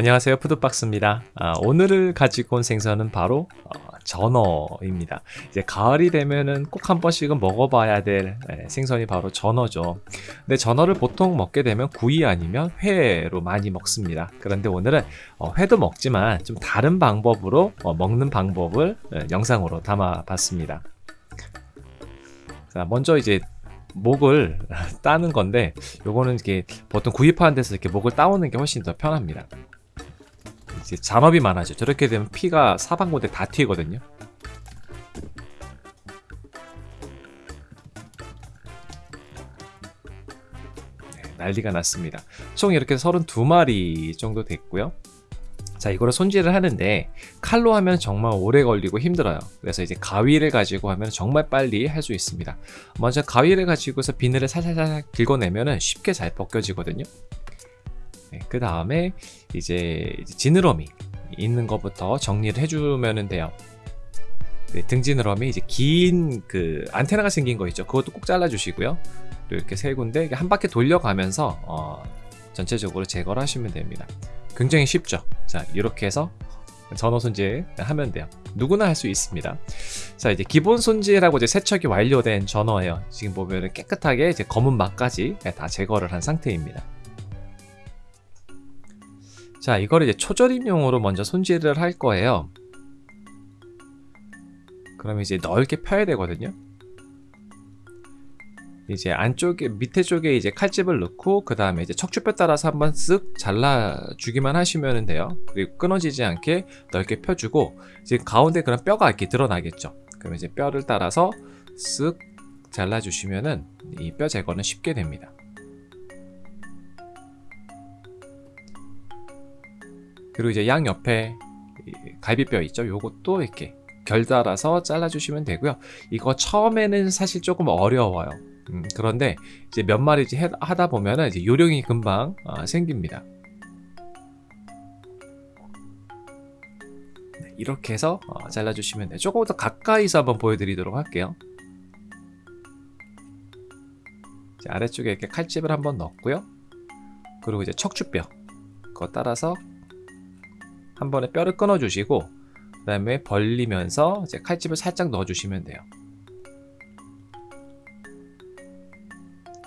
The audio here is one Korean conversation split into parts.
안녕하세요. 푸드박스입니다. 아, 오늘을 가지고 온 생선은 바로 어, 전어입니다. 이제 가을이 되면은 꼭 한 번씩은 먹어봐야 될 에, 생선이 바로 전어죠. 근데 전어를 보통 먹게 되면 구이 아니면 회로 많이 먹습니다. 그런데 오늘은 어, 회도 먹지만 좀 다른 방법으로 어, 먹는 방법을 에, 영상으로 담아 봤습니다. 자 먼저 이제 목을 따는 건데 요거는 이게 보통 구입하는 데서 이렇게 목을 따오는 게 훨씬 더 편합니다 이제 잔업이 많아져. 저렇게 되면 피가 사방고대 다 튀거든요. 네, 난리가 났습니다. 총 이렇게 32마리 정도 됐고요. 자 이거를 손질을 하는데 칼로 하면 정말 오래 걸리고 힘들어요. 그래서 이제 가위를 가지고 하면 정말 빨리 할 수 있습니다. 먼저 가위를 가지고서 비늘을 살살살 긁어내면 쉽게 잘 벗겨지거든요 네, 그 다음에 이제 지느러미 있는 것부터 정리를 해주면 돼요. 네, 등 지느러미 이제 긴 그 안테나가 생긴 거 있죠. 그것도 꼭 잘라 주시고요. 이렇게 세 군데 한 바퀴 돌려가면서 어, 전체적으로 제거를 하시면 됩니다. 굉장히 쉽죠? 자 이렇게 해서 전어 손질 하면 돼요. 누구나 할 수 있습니다. 자 이제 기본 손질하고 이제 세척이 완료된 전어예요. 지금 보면 깨끗하게 이제 검은 막까지 다 제거를 한 상태입니다 자 이거를 이제 초절임용으로 먼저 손질을 할 거예요. 그러면 이제 넓게 펴야 되거든요. 이제 안쪽에 밑에 쪽에 이제 칼집을 넣고 그 다음에 이제 척추뼈 따라서 한번 쓱 잘라 주기만 하시면 돼요. 그리고 끊어지지 않게 넓게 펴주고 이제 가운데 그런 뼈가 이렇게 드러나겠죠. 그럼 이제 뼈를 따라서 쓱 잘라 주시면은 이 뼈 제거는 쉽게 됩니다 그리고 이제 양 옆에 갈비뼈 있죠 요것도 이렇게 결 달아서 잘라 주시면 되고요 이거 처음에는 사실 조금 어려워요 음, 그런데 이제 몇 마리 하다 보면은 이제 요령이 금방 어, 생깁니다. 네, 이렇게 해서 어, 잘라주시면 돼요. 조금 더 가까이서 한번 보여드리도록 할게요. 아래쪽에 이렇게 칼집을 한번 넣고요. 그리고 이제 척추뼈 그거 따라서 한 번에 뼈를 끊어주시고 그 다음에 벌리면서 이제 칼집을 살짝 넣어주시면 돼요.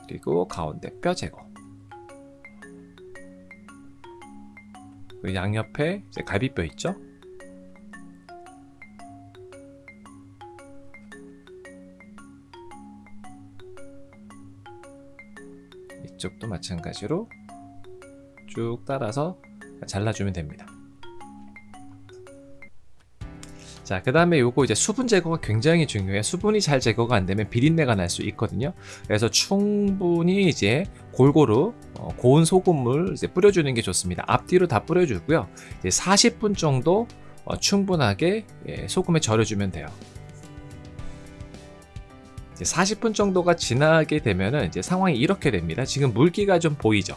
그리고 가운데 뼈 제거. 그 양옆에 이제 갈비뼈 있죠? 이쪽도 마찬가지로 쭉 따라서 잘라주면 됩니다 자, 그 다음에 요거 이제 수분 제거가 굉장히 중요해요. 수분이 잘 제거가 안 되면 비린내가 날 수 있거든요. 그래서 충분히 이제 골고루 어, 고운 소금을 이제 뿌려주는 게 좋습니다. 앞뒤로 다 뿌려주고요. 이제 40분 정도 어, 충분하게 예, 소금에 절여주면 돼요. 이제 40분 정도가 지나게 되면은 이제 상황이 이렇게 됩니다. 지금 물기가 좀 보이죠?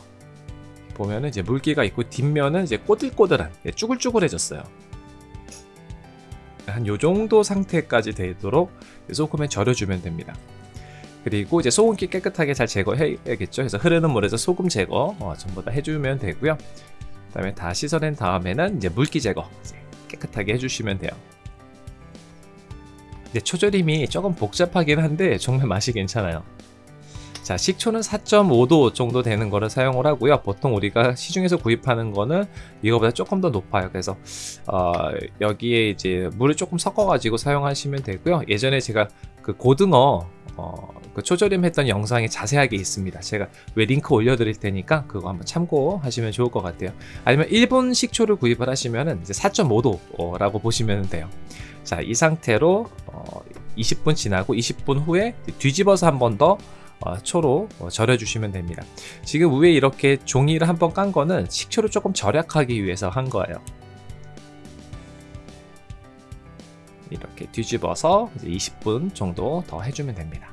보면은 이제 물기가 있고 뒷면은 이제 꼬들꼬들한 예, 쭈글쭈글해졌어요. 한 요정도 상태까지 되도록 소금에 절여주면 됩니다. 그리고 이제 소금기 깨끗하게 잘 제거해야겠죠? 그래서 흐르는 물에서 소금 제거 어, 전부 다 해주면 되고요. 그 다음에 다 씻어낸 다음에는 이제 물기 제거 이제 깨끗하게 해주시면 돼요. 이제 초절임이 조금 복잡하긴 한데 정말 맛이 괜찮아요 자 식초는 4.5도 정도 되는 거를 사용을 하고요. 보통 우리가 시중에서 구입하는 거는 이거보다 조금 더 높아요. 그래서 어, 여기에 이제 물을 조금 섞어 가지고 사용하시면 되고요. 예전에 제가 그 고등어 어, 그 초절임 했던 영상이 자세하게 있습니다. 제가 왜 링크 올려드릴 테니까 그거 한번 참고하시면 좋을 것 같아요. 아니면 일본 식초를 구입을 하시면 이제 4.5도 라고 보시면 돼요. 자 이 상태로 어, 20분 지나고 20분 후에 뒤집어서 한 번더 어, 초로 어, 절여 주시면 됩니다. 지금 위에 이렇게 종이를 한번 깐 거는 식초를 조금 절약하기 위해서 한 거예요. 이렇게 뒤집어서 20분 정도 더 해주면 됩니다.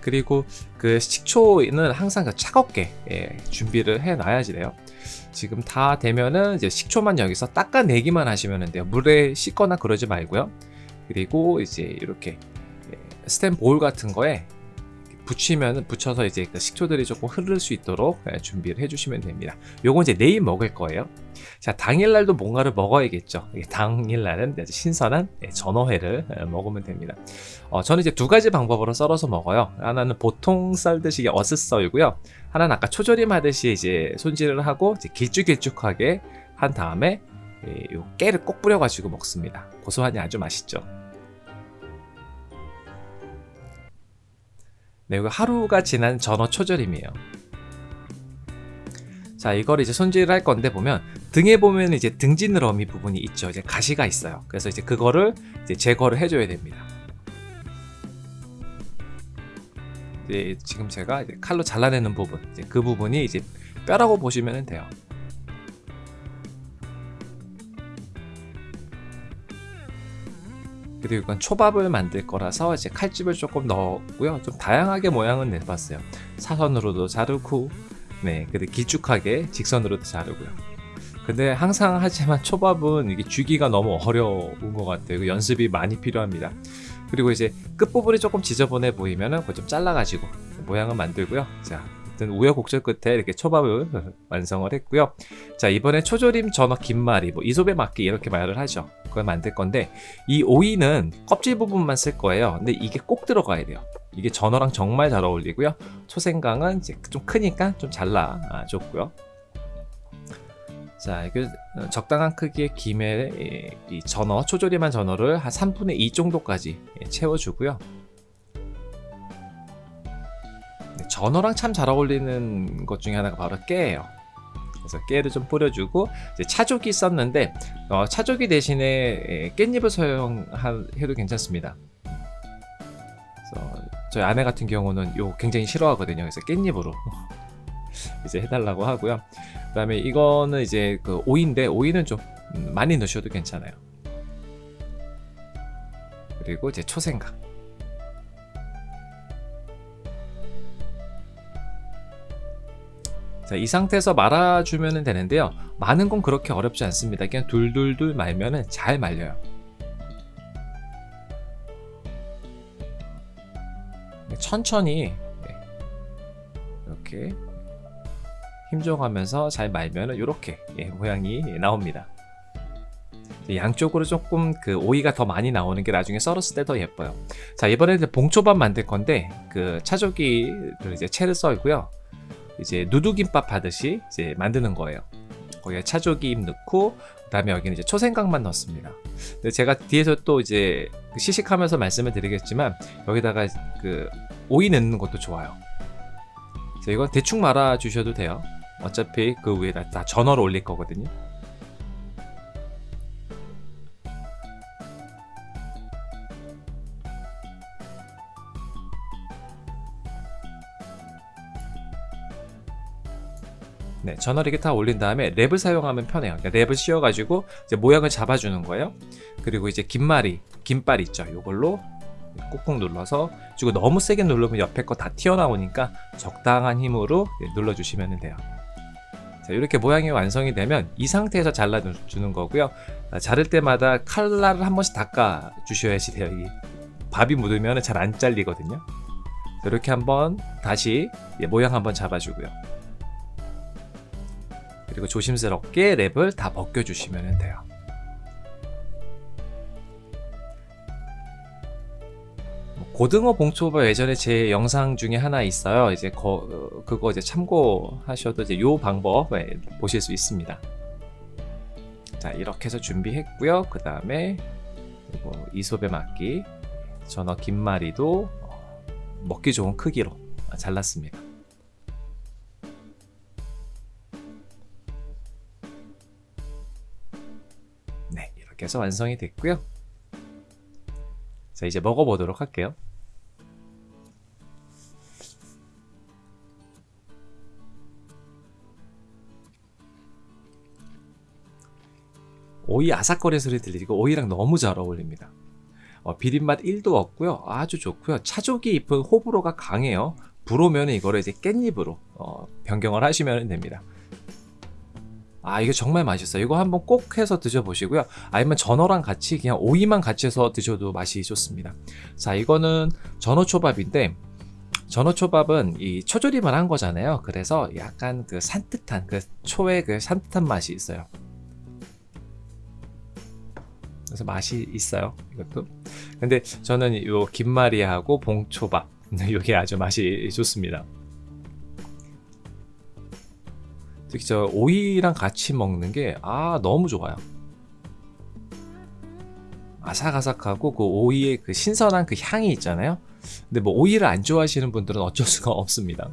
그리고 그 식초는 항상 그 차갑게 예, 준비를 해 놔야지 돼요 지금 다 되면은 이제 식초만 여기서 닦아내기만 하시면 돼요. 물에 씻거나 그러지 말고요. 그리고 이제 이렇게 예, 스텐 볼 같은 거에 붙이면 붙여서 이제 그 식초들이 조금 흐를 수 있도록 예, 준비를 해주시면 됩니다. 요건 이제 내일 먹을 거예요. 자 당일날도 뭔가를 먹어야겠죠. 당일날은 신선한 예, 전어회를 예, 먹으면 됩니다. 어, 저는 이제 두 가지 방법으로 썰어서 먹어요. 하나는 보통 썰듯이 어슷 썰고요. 하나는 아까 초절임 하듯이 이제 손질을 하고 이제 길쭉길쭉하게 한 다음에 요 깨를 꼭 뿌려가지고 먹습니다. 고소하니 아주 맛있죠. 네, 이거 하루가 지난 전어 초절임이에요. 자, 이걸 이제 손질을 할 건데 보면 등에 보면 이제 등지느러미 부분이 있죠. 이제 가시가 있어요. 그래서 이제 그거를 이제 제거를 해줘야 됩니다. 이제 지금 제가 이제 칼로 잘라내는 부분, 이제 그 부분이 이제 뼈라고 보시면 돼요. 그리고 이건 초밥을 만들 거라서 이제 칼집을 조금 넣었고요. 좀 다양하게 모양은 내봤어요. 사선으로도 자르고, 네, 그리고 길쭉하게 직선으로도 자르고요. 근데 항상 하지만 초밥은 이게 주기가 너무 어려운 것 같아요. 연습이 많이 필요합니다. 그리고 이제 끝부분이 조금 지저분해 보이면은 그거 좀 잘라가지고 모양을 만들고요. 자, 우여곡절 끝에 이렇게 초밥을 완성을 했고요. 자 이번에 초조림 전어 김말이 뭐 이솝에 맞게 이렇게 말을 하죠. 그걸 만들 건데 이 오이는 껍질 부분만 쓸 거예요. 근데 이게 꼭 들어가야 돼요. 이게 전어랑 정말 잘 어울리고요. 초생강은 이제 좀 크니까 좀 잘라 줬고요. 자, 이게 적당한 크기의 김에 이 전어, 초조림한 전어를 한 3분의 2 정도까지 채워주고요. 전어랑 참 잘 어울리는 것 중에 하나가 바로 깨예요. 그래서 깨를 좀 뿌려주고 차조기 썼는데 어, 차조기 대신에 깻잎을 사용해도 괜찮습니다. 저희 아내 같은 경우는 요 굉장히 싫어하거든요. 그래서 깻잎으로 이제 해달라고 하고요. 그 다음에 이거는 이제 그 오이인데 오이는 좀 많이 넣으셔도 괜찮아요. 그리고 이제 초생강. 자, 이 상태에서 말아주면 되는데요. 마는 건 그렇게 어렵지 않습니다. 그냥 둘둘둘 말면 잘 말려요. 천천히 네. 이렇게 힘줘가면서 잘 말면 이렇게 예, 모양이 나옵니다. 양쪽으로 조금 그 오이가 더 많이 나오는 게 나중에 썰었을 때 더 예뻐요. 자 이번에는 봉초밥 만들 건데 그 차조기를 이제 채를 썰고요. 이제 누드김밥 하듯이 이제 만드는 거예요. 거기에 차조김 넣고 그다음에 여기는 이제 초생강만 넣습니다. 근데 제가 뒤에서 또 이제 그 시식하면서 말씀을 드리겠지만 여기다가 그 오이 넣는 것도 좋아요. 이건 대충 말아 주셔도 돼요. 어차피 그 위에다 다 전어를 올릴 거거든요. 네, 전화를 이렇게 다 올린 다음에 랩을 사용하면 편해요. 그러니까 랩을 씌워가지고 이제 모양을 잡아주는 거예요. 그리고 이제 긴말이, 긴빨 있죠. 이걸로 꾹꾹 눌러서 그리고 너무 세게 누르면 옆에 거 다 튀어나오니까 적당한 힘으로 눌러주시면 돼요. 자, 이렇게 모양이 완성이 되면 이 상태에서 잘라주는 거고요. 아, 자를 때마다 칼날을 한 번씩 닦아 주셔야지 돼요. 이 밥이 묻으면 잘 안 잘리거든요. 이렇게 한번 다시 모양 한번 잡아주고요. 그리고 조심스럽게 랩을 다 벗겨주시면 돼요. 뭐 고등어 봉초밥 예전에 제 영상 중에 하나 있어요. 이제 거, 그거 이제 참고하셔도 이제 요 방법 보실 수 있습니다. 자 이렇게 해서 준비했고요. 그 다음에 이솝에 맞기 전어 김말이도 먹기 좋은 크기로 잘랐습니다. 이렇게 해서 완성이 됐고요. 자 이제 먹어보도록 할게요. 오이 아삭거리 소리 들리고 오이랑 너무 잘 어울립니다. 어, 비린맛 1도 없고요. 아주 좋고요. 차조기 잎은 호불호가 강해요. 불오면 이거를 이제 깻잎으로 어, 변경을 하시면 됩니다. 아 이게 정말 맛있어요. 이거 한번 꼭 해서 드셔보시고요. 아니면 전어랑 같이 그냥 오이만 같이 해서 드셔도 맛이 좋습니다. 자 이거는 전어 초밥인데 전어 초밥은 이 초조림을 한 거잖아요. 그래서 약간 그 산뜻한 그 초의 그 산뜻한 맛이 있어요. 그래서 맛이 있어요. 이것도. 근데 저는 요 김말이하고 봉초밥 이게 아주 맛이 좋습니다. 특히 저 오이랑 같이 먹는 게 아 너무 좋아요. 아삭아삭하고 그 오이의 그 신선한 그 향이 있잖아요. 근데 뭐 오이를 안 좋아하시는 분들은 어쩔 수가 없습니다.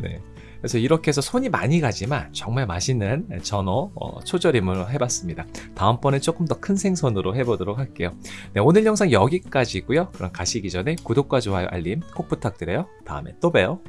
네. 그래서 이렇게 해서 손이 많이 가지만 정말 맛있는 전어 어, 초절임을 해봤습니다. 다음번에 조금 더 큰 생선으로 해보도록 할게요. 네, 오늘 영상 여기까지고요. 그럼 가시기 전에 구독과 좋아요 알림 꼭 부탁드려요. 다음에 또 봬요.